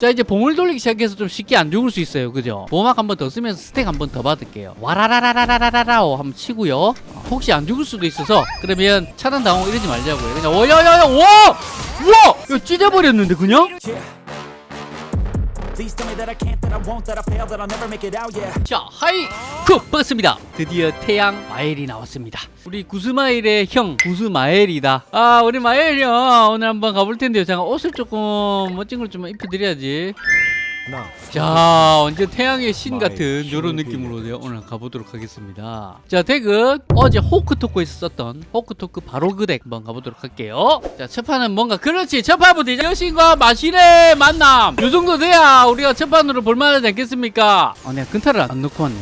자 이제 봉을 돌리기 시작해서 좀 쉽게 안 죽을 수 있어요 그죠 보막 한 번 더 쓰면서 스택 한 번 더 받을게요 와라라라라라라라오 한번 치고요 혹시 안 죽을 수도 있어서 그러면 차단 당하고 이러지 말자고요 그냥 와야야야 와! 와! 이거 찢어버렸는데 그냥? 자 hi! 그 반갑습니다. 드디어 태양 마엘이 나왔습니다. 우리 구스마일의 형 구스마엘이다. 아 우리 마엘 형 오늘 한번 가볼 텐데요. 잠깐 옷을 조금 멋진 걸 좀 입혀드려야지 자 언제 태양의 신 같은 이런 느낌으로 네, 오늘 가보도록 하겠습니다. 자 deck은 어제 호크토크에서 썼던 호크토크 바로 그 deck 한번 가보도록 할게요. 자 첫 판은 뭔가 그렇지. 첫 판부터 이제 여신과 마신의 만남. 요 정도 돼야 우리가 첫 판으로 볼만하지 않겠습니까? 아 내가 근타를 안 넣고 왔네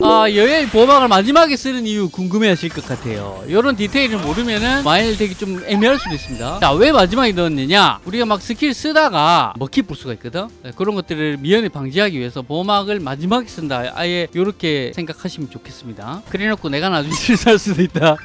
아, 여행 보막을 마지막에 쓰는 이유 궁금해하실 것 같아요. 이런 디테일을 모르면은 마엘 deck이 좀 애매할 수도 있습니다. 자, 왜 마지막에 넣었느냐? 우리가 막 스킬 쓰다가 먹히 볼 수가 있거든. 네, 그런 것들을 미연에 방지하기 위해서 보막을 마지막에 쓴다. 아예 이렇게 생각하시면 좋겠습니다. 그래놓고 내가 나중에 실수할 수도 있다.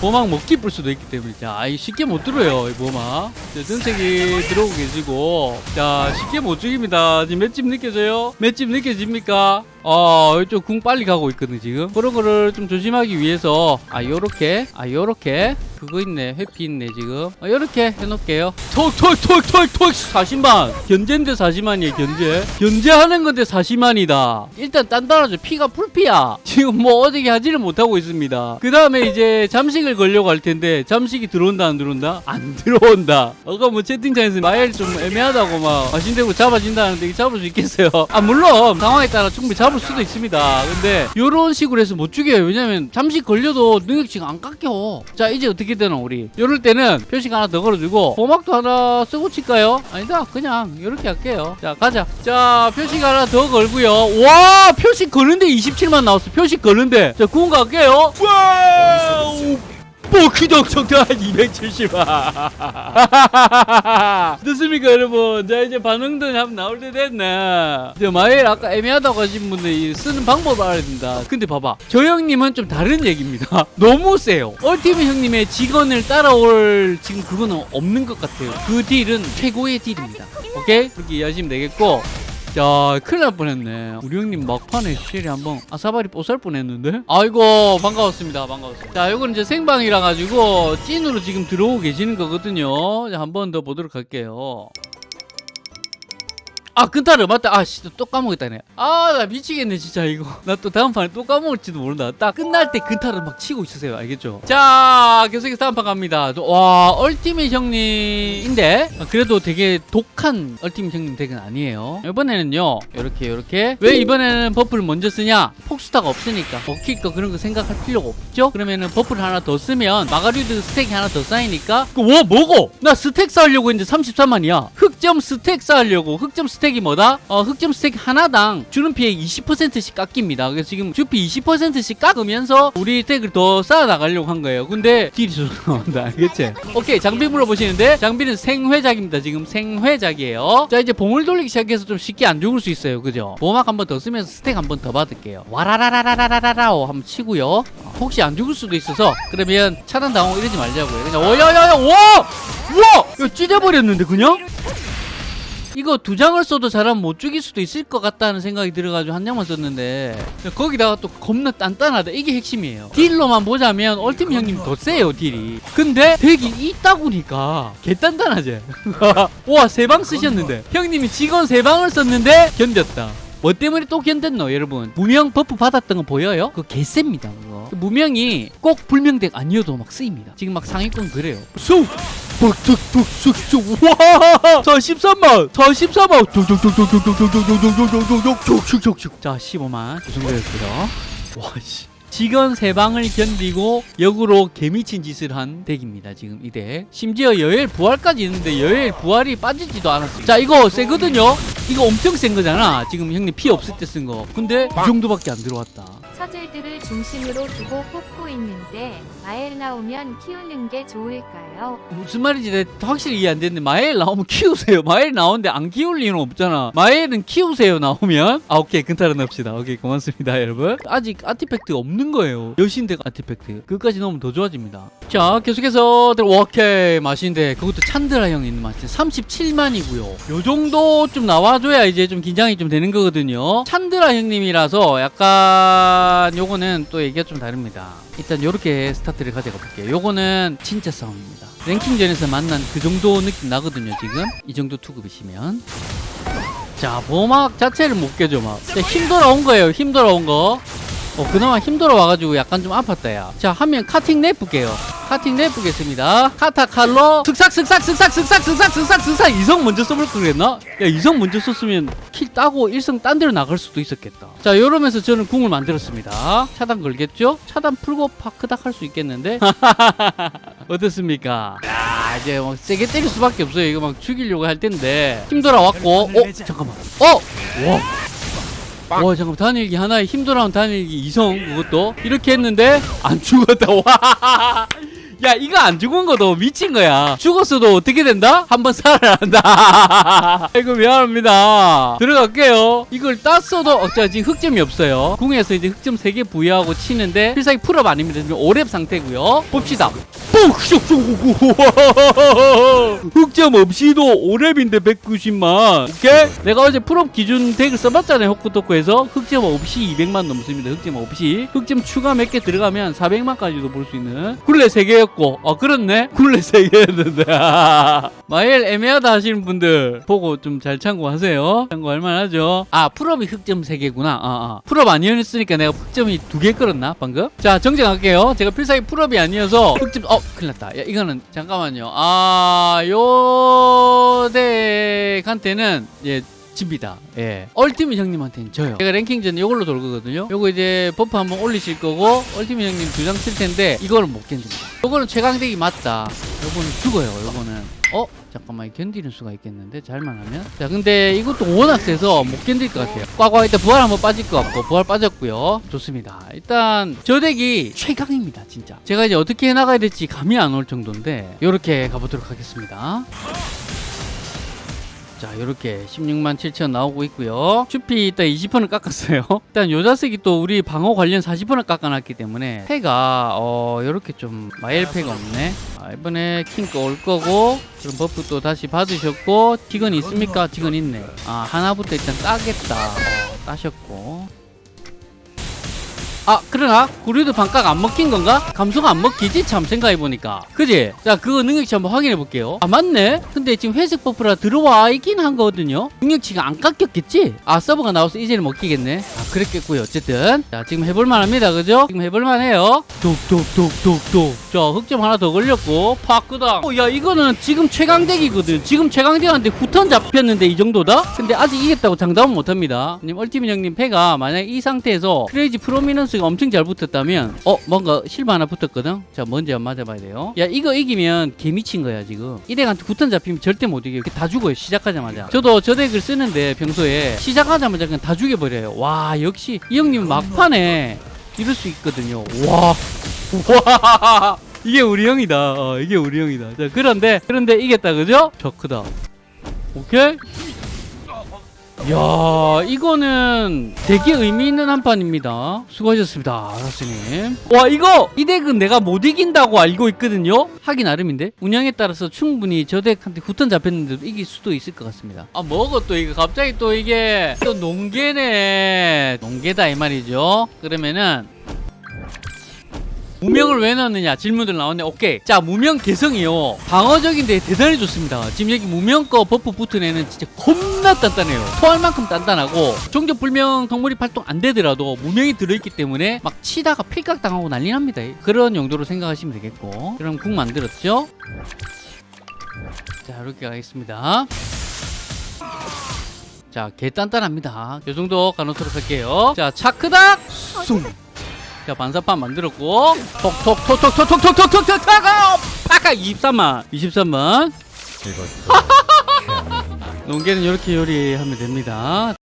보막 먹기 볼 수도 있기 때문에 자, 아이 쉽게 못 들어요, 이 보막. 자, 전색이 들어오고 계시고, 자, 쉽게 못 죽입니다. 지금 맷집 느껴져요? 맷집 느껴집니까? 어 이쪽 궁 빨리 가고 있거든 지금. 그런 거를 좀 조심하기 위해서 아 요렇게 아 요렇게 그거 있네. 회피 있네 지금. 아 요렇게 해놓을게요. 톡톡톡톡톡. 40만. 견제인데 40만이에요 견제. 견제하는 건데 40만이다. 일단 단단하죠. 피가 풀피야. 지금 뭐 어떻게 하지를 못하고 있습니다. 그 다음에 이제 잠식을 걸려고 할 텐데 잠식이 들어온다 안 들어온다? 안 들어온다. 아까 뭐 채팅창에서 마엘 좀 애매하다고 막 마신대고 잡아진다는데 이게 잡을 수 있겠어요? 아 물론 상황에 따라 충분히 잡을 수도 있습니다. 근데 요런 식으로 해서 못 죽여요. 왜냐면 잠식 걸려도 능력치가 안 깎여. 자 이제 어떻게 되나 우리. 요럴 때는 표식 하나 더 걸어주고 보막도 하나 쓰고 칠까요? 아니다. 그냥 이렇게 할게요. 자 가자. 자 표식 하나 더 걸고요. 와 표식 거는데 27만 나왔어. 표식 거는데. 자 구운 갈게요. 와우 호크 deck 정답 270만 됐습니까 여러분? 자 이제 반응도 한번 나올 때 됐네. 이제 마엘 아까 애매하다고 하신 분들이 쓰는 방법을 알아야 된다. 근데 봐봐. 저 형님은 좀 다른 얘기입니다. 너무 세요. 얼티밋 형님의 직원을 따라올 지금 그거는 없는 것 같아요. 그 딜은 최고의 딜입니다. 오케이? 그렇게 이해하시면 되겠고 야 큰일 날 뻔했네. 우리 형님 막판에 실이 한번 아사바리 뽀살 뻔했는데? 아이고 반가웠습니다. 반가웠습니다. 자 이거는 이제 생방이라 가지고 찐으로 지금 들어오고 계시는 거거든요. 자 한 번 더 보도록 할게요 아 근타르 맞다. 아씨 또 까먹었다네. 아 나 미치겠네 진짜 이거. 나 또 다음 판에 또 까먹을지도 모른다. 딱 끝날 때 근타르 막 치고 있으세요. 알겠죠? 자 계속해서 다음 판 갑니다. 또, 와 얼티밋 형님인데 그래도 되게 독한 얼티밋 형님 deck은 아니에요. 이번에는요 요렇게 요렇게. 왜 이번에는 buff를 먼저 쓰냐? 폭스타가 없으니까. 먹힐 거 그런 거 생각할 필요가 없죠? 그러면은 buff를 하나 더 쓰면 마가리드 스택이 하나 더 쌓이니까. 그와 뭐고? 나 스택 쌓으려고 했는데 33만이야. 흑점 스택 쌓으려고. 흑점 스택 이 뭐다? 어 흑점 스택 하나당 주는 피해 20%씩 깎입니다. 그래서 지금 주피 20%씩 깎으면서 우리 스택을 더 쌓아 나가려고 한 거예요. 근데 딜이 좀 나온다. 알겠지 오케이 장비 물어보시는데 장비는 생회작입니다 지금. 생회작이에요. 자 이제 봉을 돌리기 시작해서 좀 쉽게 안 죽을 수 있어요. 그죠? 보막 한 번 더 쓰면서 스택 한 번 더 받을게요. 와라라라라라라라오 한번 치고요. 혹시 안 죽을 수도 있어서 그러면 차단 당하고 이러지 말자고요. 그냥 와야야야 와! 와! 이거 찢어버렸는데 그냥? 이거 두 장을 써도 잘하면 못 죽일 수도 있을 것 같다는 생각이 들어가지고 한 장만 썼는데. 거기다가 또 겁나 단단하다. 이게 핵심이에요. 딜로만 보자면 얼티밋 형님 더 세요 딜이. 근데 덱이 있다고니까 개단단하지. 와 세 방 쓰셨는데. 형님이 직원 세 방을 썼는데 견뎠다. 뭐 때문에 또 견뎠노 여러분? 무명 buff 받았던 거 보여요? 그거 개셉니다 그거. 무명이 꼭 불명덱 아니어도 막 쓰입니다. 지금 막 상위권 그래요. 쏘! 뚝뚝뚝뚝뚝 와! 자 13만! 자 14만! 뚝뚝뚝뚝뚝뚝뚝뚝뚝뚝뚝뚝뚝뚝뚝 자 15만 그 정도였고요 와씨 직원 세 방을 견디고 역으로 개미친 짓을 한 덱입니다 지금 이 덱 심지어 여엘 부활까지 있는데 여엘 부활이 빠지지도 않았어요 자 이거 세거든요 이거 엄청 센 거잖아 지금 형님 피 없을 때 쓴거 근데 이 정도밖에 안 들어왔다 처질들을 중심으로 두고 뽑고 있는데 마엘 나오면 키우는 게 좋을까요? 무슨 말인지 내가 확실히 이해 안 되는데 마엘 나오면 키우세요. 마엘 나오는데 안 키울 리는 없잖아. 마엘은 키우세요 나오면. 아 오케이 근타를 넣읍시다. 오케이 고맙습니다 여러분. 아직 아티팩트가 없는 거예요. 여신덱 아티팩트. 그것까지 넣으면 더 좋아집니다. 자 계속해서 오케이 맛인데 그것도 찬드라 형이 있는 맛이 37만이고요. 요 정도 좀 나와줘야 이제 좀 긴장이 좀 되는 거거든요. 찬드라 형님이라서 약간 요거는 또 얘기가 좀 다릅니다. 일단 요렇게 스타트를 가져가 볼게요. 요거는 진짜 싸움입니다. 랭킹전에서 만난 그 정도 느낌 나거든요, 지금. 이 정도 투급이시면. 자, 보막 자체를 못 깨죠, 막. 자, 힘 돌아온 거예요, 힘 돌아온 거. 어, 그나마 힘 돌아와가지고 약간 좀 아팠다, 야. 자, 하면 카팅 내볼게요. 카팅 내보겠습니다. 카타 칼로 슥싹 슥싹 슥싹 슥싹 슥싹 슥싹 슥싹 이성 먼저 써볼 걸 그랬나? 야 이성 먼저 썼으면 kill 따고 일성 딴 데로 나갈 수도 있었겠다. 자 이러면서 저는 궁을 만들었습니다. 차단 걸겠죠? 차단 풀고 파크닥 할 수 있겠는데? 어떻습니까? 야 이제 막 세게 때릴 수밖에 없어요. 이거 막 죽이려고 할 텐데 힘 돌아왔고 어 잠깐만 어 와. 와 잠깐만. 단일기 하나에 힘 돌아온 단일기 이성 그것도? 이렇게 했는데 안 죽었다. 와. 야 이거 안 죽은 거도 미친 거야. 죽었어도 어떻게 된다? 한번 살아난다. 아이고 미안합니다. 들어갈게요. 이걸 땄어도 어, 자 지금 흑점이 없어요. 궁에서 이제 흑점 3개 부여하고 치는데 필살기 풀업 아닙니다. 지금 5렙 상태고요. 봅시다. 뽕! 흑점 없이도 5렙인데 190만. 오케이? 내가 어제 풀업 기준 덱을 써봤잖아요 호쿠토쿠에서. 흑점 없이 200만 넘습니다. 흑점 없이. 흑점 추가 몇 개 들어가면 400만까지도 볼 수 있는 굴레 3개였고 어 그렇네 굴레 3개였는데 많이 애매하다 하시는 분들 보고 좀 잘 참고하세요 참고할 만하죠 아 풀업이 흑점 3개구나 아, 아. 풀업 아니었으니까 내가 흑점이 2개 끌었나 방금? 자 정정할게요 제가 필살기 풀업이 아니어서 흑점 어 큰일 났다 야 이거는 잠깐만요 아 요 덱한테는 예 집니다. 예. 얼티밋 형님한테는 져요. 제가 랭킹전 이걸로 돌 거거든요. 요거 이제 buff 한번 올리실 거고 얼티밋 형님 두장칠 텐데 이거는 못 견딥니다. 요거는 최강덱이 맞다. 요거는 죽어요. 요거는. 어? 잠깐만 견디는 수가 있겠는데 잘만 하면 자 근데 이것도 워낙 세서 못 견딜 것 같아요 꽉꽉 일단 부활 한번 빠질 것 같고 부활 빠졌고요 좋습니다 일단 저 덱이 최강입니다 진짜 제가 이제 어떻게 해나가야 될지 감이 안 올 정도인데 이렇게 가보도록 하겠습니다 자 이렇게 16만 7천 나오고 있고요. 슈피 일단 20%는 깎았어요. 일단 요 자석이 또 우리 방어 관련 40%는 깎아놨기 때문에 패가 어 이렇게 좀 마일 패가 없네. 아, 이번에 킹거 올 거고 그럼 버프 또 다시 받으셨고 직원 있습니까? 직원 있네. 아 하나부터 일단 따겠다. 어, 따셨고 아 그러나 구리도 반값 안 먹힌 건가? 감소가 안 먹히지? 참 생각해보니까. 그지? 자 그거 능력치 한번 확인해 볼게요. 아 맞네. 근데 지금 회색 버프라 들어와 있긴 한 거거든요. 능력치가 안 깎였겠지? 아 서버가 나와서 이제는 먹히겠네. 아 그랬겠고요. 어쨌든. 자 지금 해볼만 합니다. 그죠? 지금 해볼만 해요. 톡톡톡톡톡. 자 흑점 하나 더 걸렸고. 파크다 어, 야 이거는 지금 최강덱이거든. 지금 최강덱한테 후턴 잡혔는데 이 정도다? 근데 아직 이겼다고 장담은 못합니다. 님 얼티밋 형님 패가 만약 이 상태에서 크레이지 프로미넌스 가 엄청 잘 붙었다면 어 뭔가 실바 하나 붙었거든? 자 뭔지 한번 맞아봐야 돼요. 야 이거 이기면 개 미친 거야 지금. 이 덱한테 후턴 잡히면 절대 못 이겨요. 다 죽어요 시작하자마자. 저도 저 덱을 쓰는데 평소에 시작하자마자 그냥 다 죽여버려요. 와 역시 이 형님 막판에 이럴 수 있거든요. 와 와. 이게 우리 형이다. 어, 이게 우리 형이다. 자 그런데 그런데 이겼다 그죠? 저 크다. 오케이 야 이거는 되게 의미 있는 한 판입니다. 수고하셨습니다 아라스님. 와 이거 이 덱은 내가 못 이긴다고 알고 있거든요? 하기 나름인데? 운영에 따라서 충분히 저 덱한테 후턴 잡혔는데도 이길 수도 있을 것 같습니다. 아 뭐고 또 이거 갑자기 또 이게 또 농계네. 농계다 이 말이죠. 그러면은 무명을 왜 넣느냐 질문들 나왔네. 오케이. 자 무명 개성이요. 방어적인데 대단히 좋습니다. 지금 여기 무명 거 buff 붙은 애는 진짜 겁나 단단해요 토할 만큼 단단하고 종족 불명 동물이 활동 안 되더라도 무명이 들어있기 때문에 막 치다가 필각 당하고 난리 납니다 그런 용도로 생각하시면 되겠고 그럼 궁 만들었죠 자 이렇게 가겠습니다 자, 개 단단합니다. 요 정도 가놓도록 할게요. 자, 차크닥! 숭! 자, 반사판 만들었고, 톡톡톡톡톡톡톡톡톡 톡! 파카 23만! 23만! 농계는 이렇게 요리하면 됩니다.